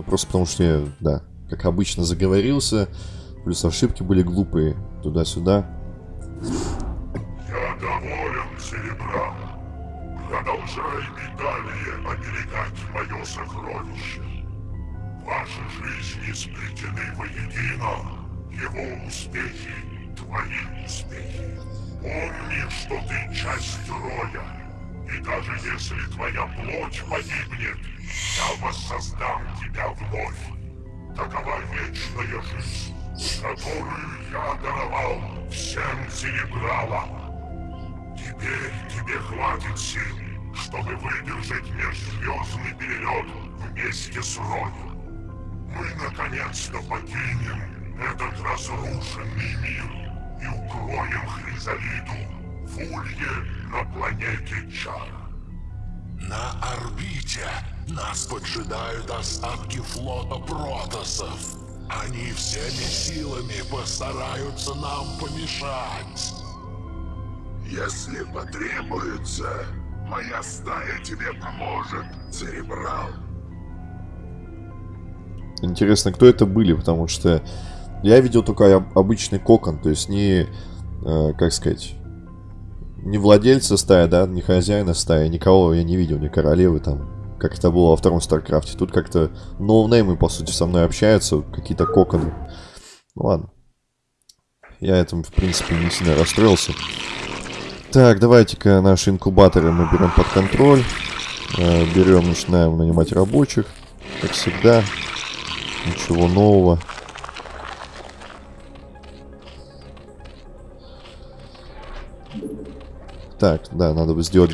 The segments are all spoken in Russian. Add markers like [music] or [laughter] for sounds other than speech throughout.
Ну, просто потому что я, да, как обычно, заговорился. Плюс ошибки были глупые. Туда-сюда. Я доволен, Серебра. Продолжай и далее оберегать мое сокровище. Ваши жизни сплетены воедино. Его успехи — твои успехи. Помни, что ты часть роя. И даже если твоя плоть погибнет, я воссоздам тебя вновь. Такова вечная жизнь, которую я даровал всем Серебралам. Теперь тебе хватит сил, чтобы выдержать межзвездный перелет вместе с Роем. Мы наконец-то покинем этот разрушенный мир и укроем Хризалиду в улье на планете Чар. На орбите нас поджидают остатки флота протосов. Они всеми силами постараются нам помешать. Если потребуется, моя стая тебе поможет, Церебрал. Интересно, кто это были, потому что я видел только об- обычный кокон, то есть не, э, как сказать, не владельца стаи, да, не хозяина стаи, никого я не видел, ни королевы там, как это было во втором Старкрафте. Тут как-то ноунеймы, по сути, со мной общаются, какие-то коконы. Ну ладно. Я этим, в принципе, не сильно расстроился. Так, давайте-ка наши инкубаторы мы берем под контроль. Э, берем, начинаем нанимать рабочих, как всегда. Ничего нового. Так, да, надо бы сделать,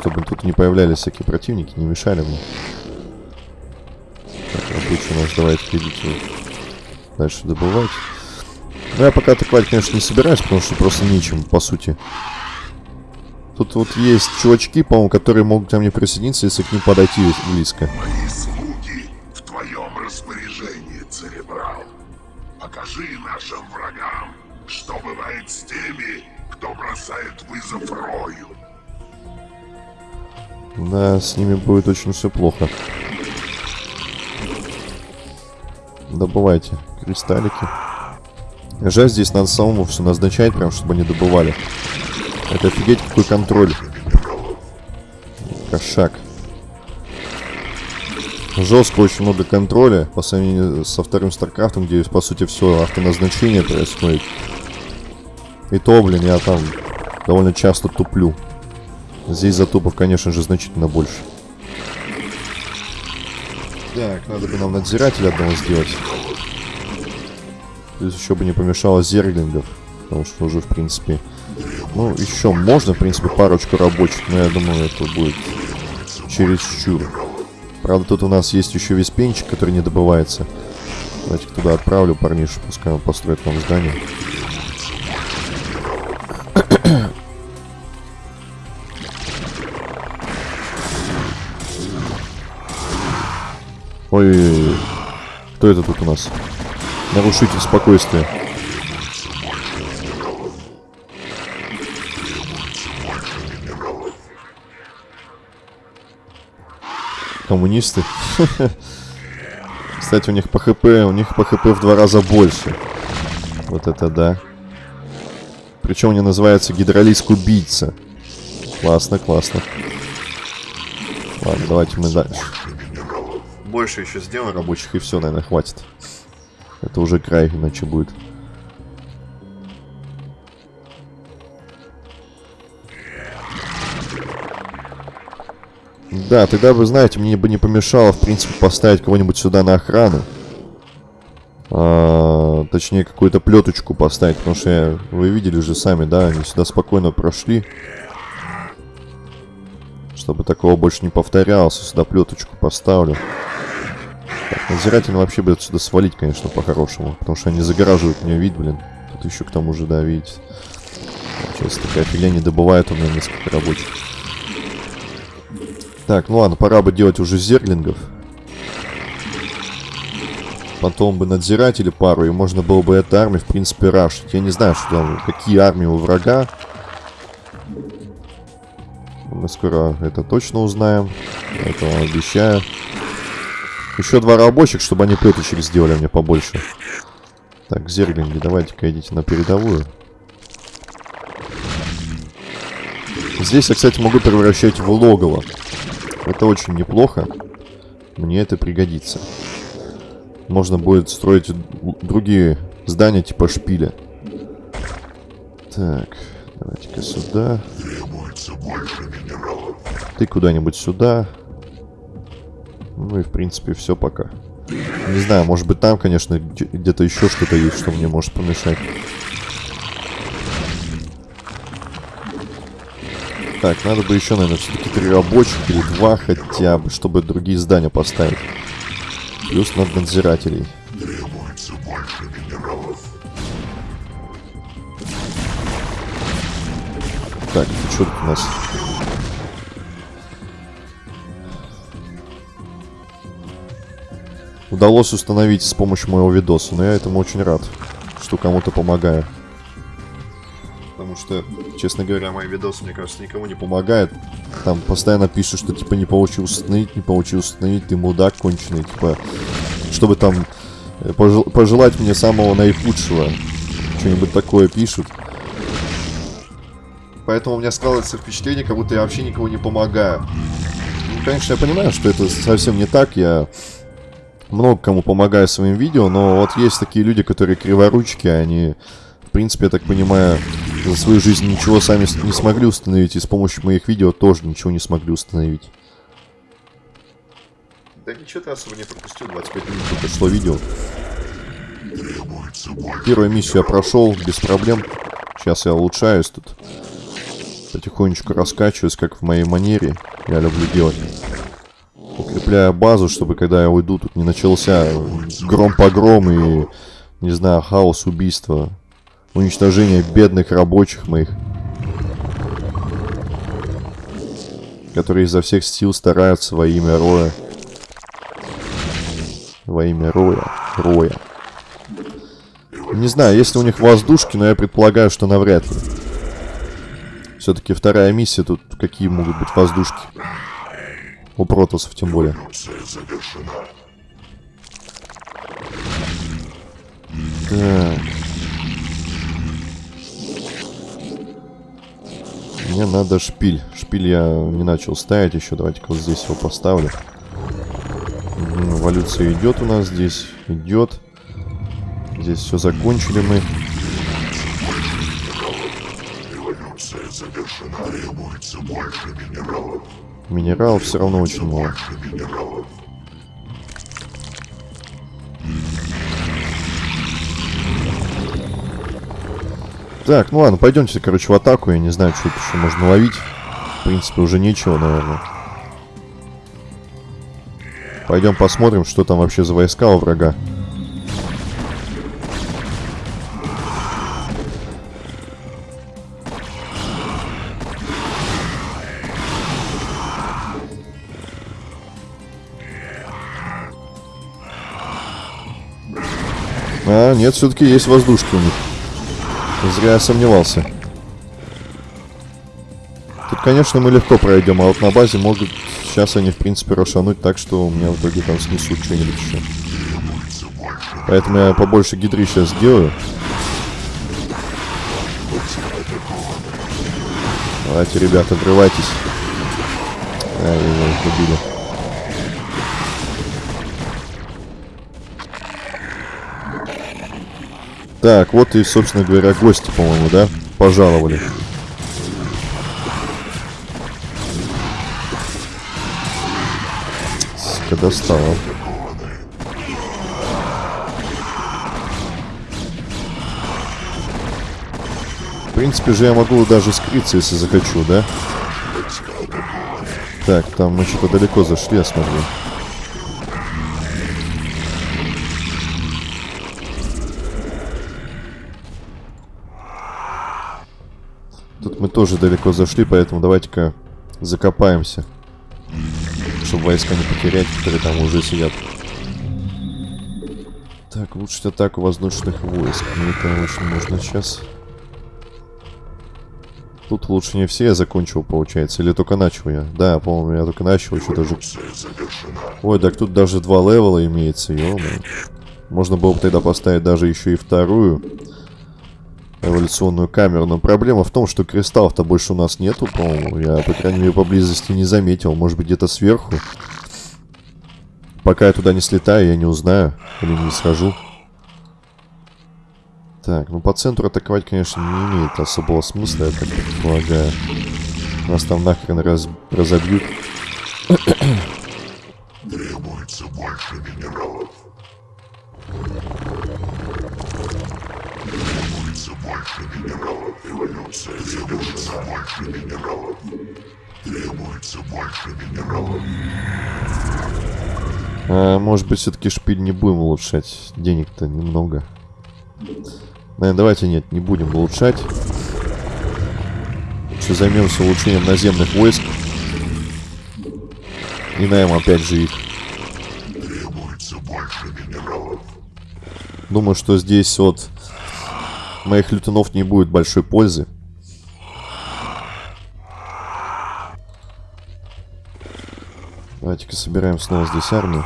чтобы тут не появлялись всякие противники, не мешали мне. Так, рабочие у нас давайте идите дальше добывать. Ну, я пока атаковать, конечно, не собираюсь, потому что просто нечем, по сути. Тут вот есть чувачки, по-моему, которые могут ко мне присоединиться, если к ним подойти близко. Мои слуги в твоем распоряжении, Церебрал. Покажи нашим врагам, что бывает с теми, кто бросает вызов Рою. Да, с ними будет очень все плохо. Добывайте кристаллики. Жаль, здесь надо самому все назначать, прям, чтобы они добывали. Это офигеть какой контроль. Кошмар. Жестко очень много контроля по сравнению со вторым Старкрафтом, где по сути все автоназначение происходит. И то, блин, я там довольно часто туплю. Здесь затупов, конечно же, значительно больше. Так, надо бы нам надзирателя одного сделать. Плюс еще бы не помешало зерглингов. Потому что уже, в принципе... Ну, еще можно, в принципе, парочку рабочих, но я думаю, это будет чересчур. Правда, тут у нас есть еще весь пенчик, который не добывается. Давайте туда отправлю парнишу, пускай он построит нам здание. Ой, кто это тут у нас? Нарушитель спокойствия. Коммунисты. [laughs] Кстати, у них по хп, у них по хп в два раза больше. Вот это да. Причем они называются гидролиск убийца. Классно, классно. Ладно, давайте мы дальше. Больше еще сделаем рабочих и все, наверное, хватит. Это уже край, иначе будет. Да, тогда вы знаете, мне бы не помешало, в принципе, поставить кого-нибудь сюда на охрану. А, точнее, какую-то плеточку поставить, потому что я, вы видели же сами, да, они сюда спокойно прошли. Чтобы такого больше не повторялось, сюда плеточку поставлю. Так, надзиратель вообще бы отсюда свалить, конечно, по-хорошему, потому что они загораживают мне вид, блин. Тут еще к тому же, да, видите. Сейчас такая фигня не добывает у меня несколько рабочих. Так, ну ладно, пора бы делать уже зерглингов. Потом бы надзиратели пару, и можно было бы эту армию, в принципе, рашить. Я не знаю, что там, какие армии у врага. Мы скоро это точно узнаем. Это вам обещаю. Еще два рабочих, чтобы они плеточек сделали мне побольше. Так, зерглинги, давайте-ка идите на передовую. Здесь я, кстати, могу превращать в логово. Это очень неплохо. Мне это пригодится. Можно будет строить другие здания типа шпиля. Так, давайте-ка сюда. Требуется больше минералов. Ты куда-нибудь сюда. Ну и в принципе все пока. Не знаю, может быть там, конечно, где-то еще что-то есть, что мне может помешать. Так, надо бы еще, наверное, все-таки три рабочих или два хотя бы, чтобы другие здания поставить. Плюс над надзирателей. Требуется больше минералов. Так, что тут у нас? Удалось установить с помощью моего видоса, но я этому очень рад, что кому-то помогаю. Потому что, честно говоря, мои видосы, мне кажется, никому не помогают. Там постоянно пишут, что типа не получилось установить, не получилось установить, ты мудак конченый, типа, чтобы там э, пожел пожелать мне самого наихудшего. Что-нибудь такое пишут. Поэтому у меня складывается впечатление, как будто я вообще никому не помогаю. Ну, конечно, я понимаю, что это совсем не так. Я много кому помогаю своим видео, но вот есть такие люди, которые криворучки, они, в принципе, я так понимаю, за свою жизнь ничего сами не смогли установить, и с помощью моих видео тоже ничего не смогли установить. Да ничего ты особо не пропустил, 25 минут только шло видео. Первую миссию я прошел без проблем. Сейчас я улучшаюсь тут. Потихонечку раскачиваюсь, как в моей манере. Я люблю делать. Укрепляю базу, чтобы когда я уйду, тут не начался гром-погром и, не знаю, хаос, убийство. Уничтожение бедных рабочих моих. Которые изо всех сил стараются во имя Роя. Во имя Роя. Роя. Не знаю, если у них воздушки, но я предполагаю, что навряд ли. Все-таки вторая миссия, тут какие могут быть воздушки? У протосов тем более. Так. Мне надо шпиль. Шпиль я не начал ставить еще. Давайте-ка вот здесь его поставлю. Эволюция идет у нас здесь. Идет. Здесь все закончили мы. Эволюция завершена. Требуется больше минералов. Минералов все равно очень мало. Минералов. Так, ну ладно, пойдемте, короче, в атаку. Я не знаю, что тут еще можно ловить. В принципе, уже нечего, наверное. Пойдем посмотрим, что там вообще за войска у врага. А, нет, все-таки есть воздушки у них. Зря я сомневался. Тут, конечно, мы легко пройдем, а вот на базе могут сейчас они, в принципе, рошануть так, что у меня в итоге там снесут что-нибудь еще. Поэтому я побольше гидры сейчас сделаю. Давайте, ребята, врывайтесь. Ай, его убили. Так, вот и, собственно говоря, гости, по-моему, да? Пожаловали. Сука, достала. В принципе же я могу даже скрыться, если захочу, да? Так, там мы что-то далеко зашли, я смотрю. Мы тоже далеко зашли, поэтому давайте-ка закопаемся. Чтобы войска не потерять, которые там уже сидят. Так, улучшить атаку воздушных войск. Мне это очень нужно сейчас. тут лучше не все я закончил, получается. Или только начал я? Да, по-моему, я только начал, еще даже... Ой, так тут даже два левела имеется, Можно было бы тогда поставить даже еще и вторую эволюционную камеру. Но проблема в том, что кристаллов-то больше у нас нету, по-моему. Я, по крайней мере, поблизости не заметил. Может быть, где-то сверху. Пока я туда не слетаю, я не узнаю. Или не схожу. Так, ну по центру атаковать, конечно, не имеет особого смысла, я так предполагаю. Нас там нахрен раз... разобьют. Требуется больше минералов. Больше минералов. Эволюция требуется больше минералов. Требуется больше минералов. А, может быть, все-таки шпиль не будем улучшать. Денег-то немного. Наверное, давайте нет, не будем улучшать. Лучше займемся улучшением наземных войск. И наем опять же их. Требуется больше минералов. Думаю, что здесь от моих лютунов не будет большой пользы. Давайте-ка собираем снова здесь армию.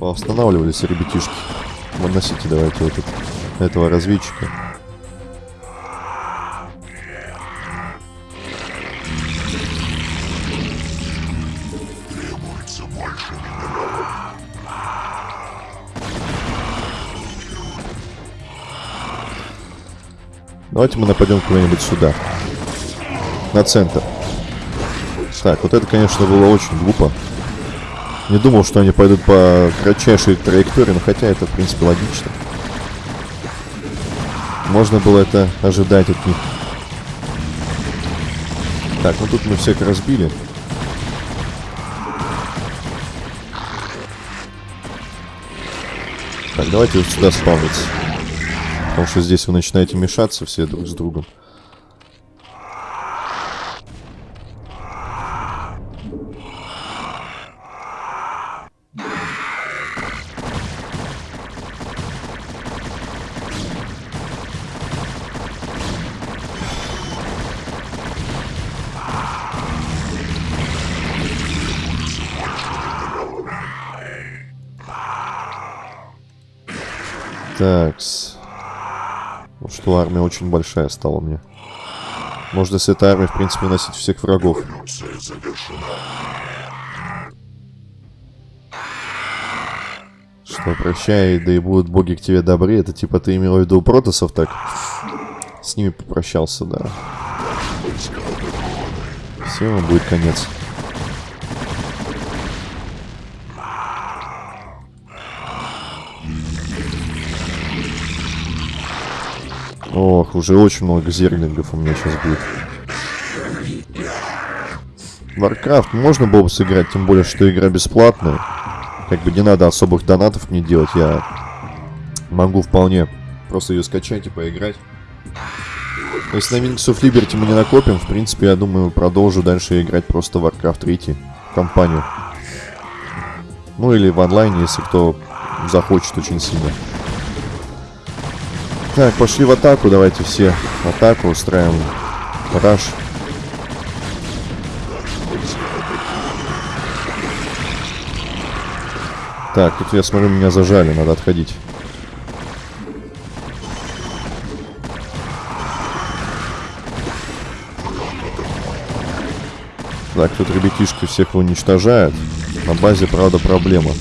Останавливались ребятишки. Выносите давайте вот этот, этого разведчика. Давайте мы нападем куда-нибудь сюда. На центр. Так, вот это, конечно, было очень глупо. Не думал, что они пойдут по кратчайшей траектории, но хотя это, в принципе, логично. Можно было это ожидать от них. Так, ну тут мы всех разбили. Так, давайте вот сюда спавниться. Потому что здесь вы начинаете мешаться все друг с другом. Такс. Вот что армия очень большая стала мне. Можно с этой армией, в принципе, носить всех врагов. Что, прощай, да и будут боги к тебе добры. Это типа ты имел в виду протосов так? С ними попрощался, да. Всем будет конец. Ох, уже очень много зерлингов у меня сейчас будет. Warcraft можно было бы сыграть, тем более, что игра бесплатная. Как бы не надо особых донатов мне делать, я могу вполне просто ее скачать и поиграть. Если на Wings of Liberty мы не накопим, в принципе, я думаю, продолжу дальше играть просто Warcraft 3 компанию. Ну или в онлайне, если кто захочет очень сильно. Так, пошли в атаку, давайте все. Атаку устраиваем. Раш. Так, тут я смотрю, меня зажали, надо отходить. Так, тут ребятишки всех уничтожают. На базе, правда, проблема.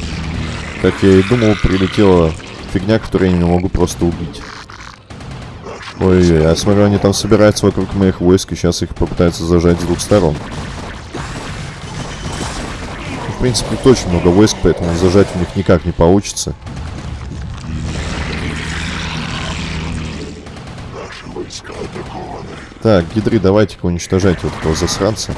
Как я и думал, прилетела фигня, которую я не могу просто убить. Ой-ой, я смотрю, они там собираются вокруг моих войск, и сейчас их попытаются зажать с двух сторон. В принципе, тут очень много войск, поэтому зажать у них никак не получится. Так, гидры, давайте-ка уничтожайте вот этого засранца.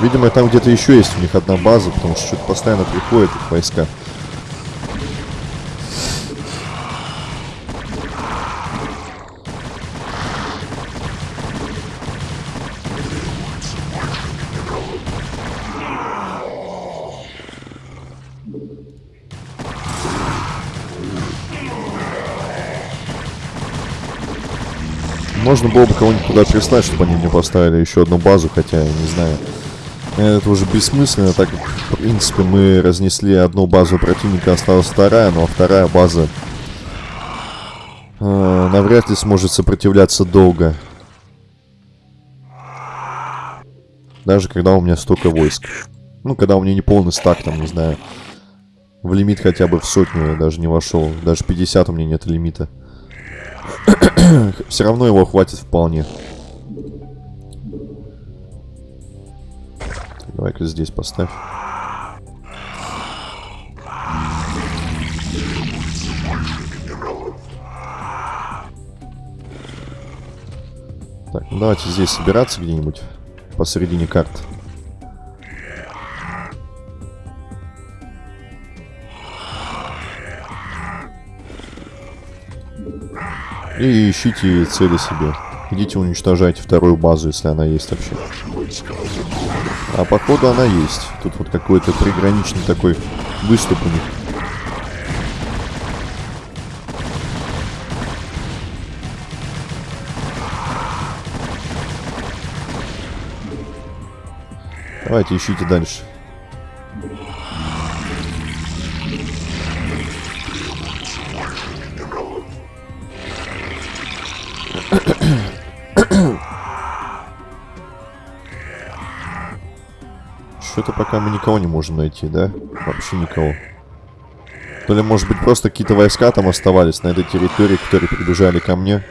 Видимо, там где-то еще есть у них одна база, потому что что-то постоянно приходят их войска. Можно было бы кого-нибудь туда прислать, чтобы они мне поставили еще одну базу, хотя я не знаю. Это уже бессмысленно, так как, в принципе, мы разнесли одну базу противника, осталась вторая, но вторая база э, навряд ли сможет сопротивляться долго. Даже когда у меня столько войск. Ну, когда у меня не полный стак, там, не знаю. В лимит хотя бы в сотню я даже не вошел. Даже 50 у меня нет лимита. [clears throat] Все равно его хватит вполне. Давай-ка здесь поставь. Так, ну давайте здесь собираться где-нибудь посередине карты. И ищите цели себе. Идите уничтожайте вторую базу, если она есть вообще. А походу она есть. Тут вот какой-то приграничный такой выступ у них. Давайте ищите дальше. Пока мы никого не можем найти, да? Вообще никого. То ли, может быть, просто какие-то войска там оставались на этой территории, которые прибежали ко мне,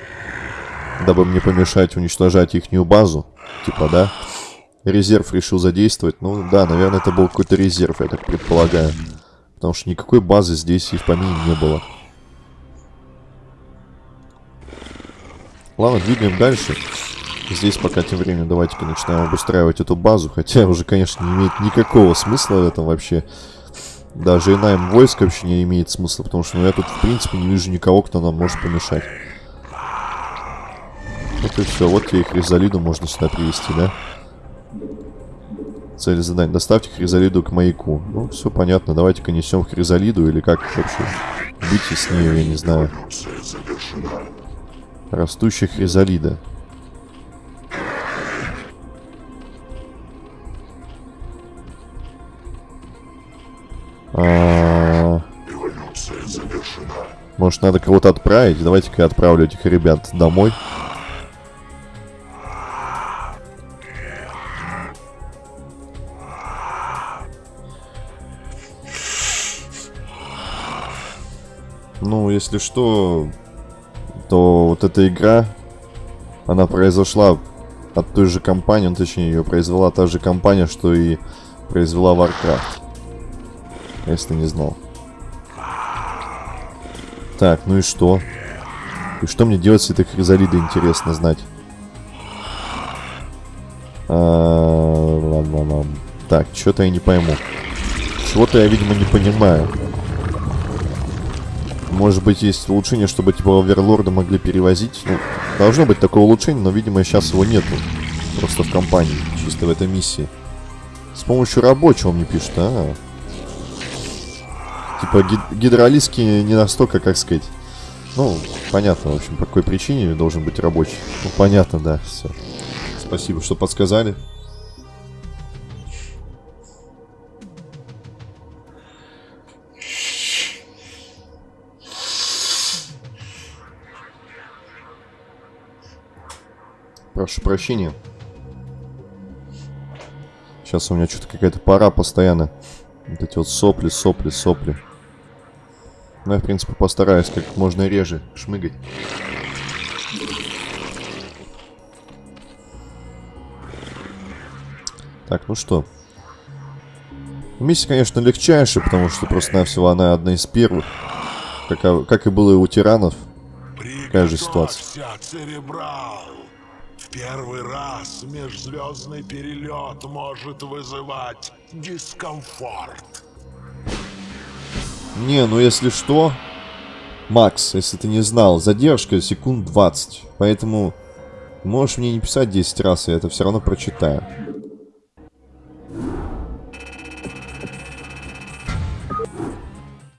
дабы мне помешать уничтожать ихнюю базу. Типа, да? Резерв решил задействовать. Ну, да, наверное, это был какой-то резерв, я так предполагаю. Потому что никакой базы здесь и в помине не было. Ладно, двигаем дальше. Здесь пока тем временем давайте-ка начинаем обустраивать эту базу. Хотя уже, конечно, не имеет никакого смысла в этом вообще. Даже и найм войск вообще не имеет смысла. Потому что ну, я тут, в принципе, не вижу никого, кто нам может помешать. И все. Вот тебе Хризалиду можно сюда привести, да? Цель задания. Доставьте Хризалиду к маяку. Ну, все понятно. Давайте-ка несем Хризалиду или как вообще? Бить с ней, я не знаю. Растущая хризалида. Может, надо кого-то отправить? Давайте-ка я отправлю этих ребят домой. Ну, если что, то вот эта игра, она произошла от той же компании, ну, точнее, ее произвела та же компания, что и произвела Warcraft. Если не знал. Так, ну и что? И что мне делать с этой хризалидой, интересно знать. А. Так, что-то я не пойму. Чего-то я, видимо, не понимаю. Может быть, есть улучшение, чтобы типа оверлорда могли перевозить. Ну, должно быть такое улучшение, но, видимо, сейчас его нету. Просто в компании, чисто в этой миссии. С помощью рабочего мне пишут, а. Типа гид гидролиски не настолько, как сказать. Ну, понятно, в общем, по какой причине должен быть рабочий. Ну, понятно, да, все. Спасибо, что подсказали. Прошу прощения. Сейчас у меня что-то какая-то пора постоянно. Вот эти вот сопли, сопли, сопли. Ну, я, в принципе, постараюсь как можно реже шмыгать. Так, ну что. Миссия, конечно, легчайшая, потому что просто-навсего она одна из первых. Как, как и было и у тиранов. Такая же ситуация. Первый раз межзвездный перелет может вызывать дискомфорт. Не, ну если что... Макс, если ты не знал, задержка секунд 20. Поэтому можешь мне не писать 10 раз, я это все равно прочитаю.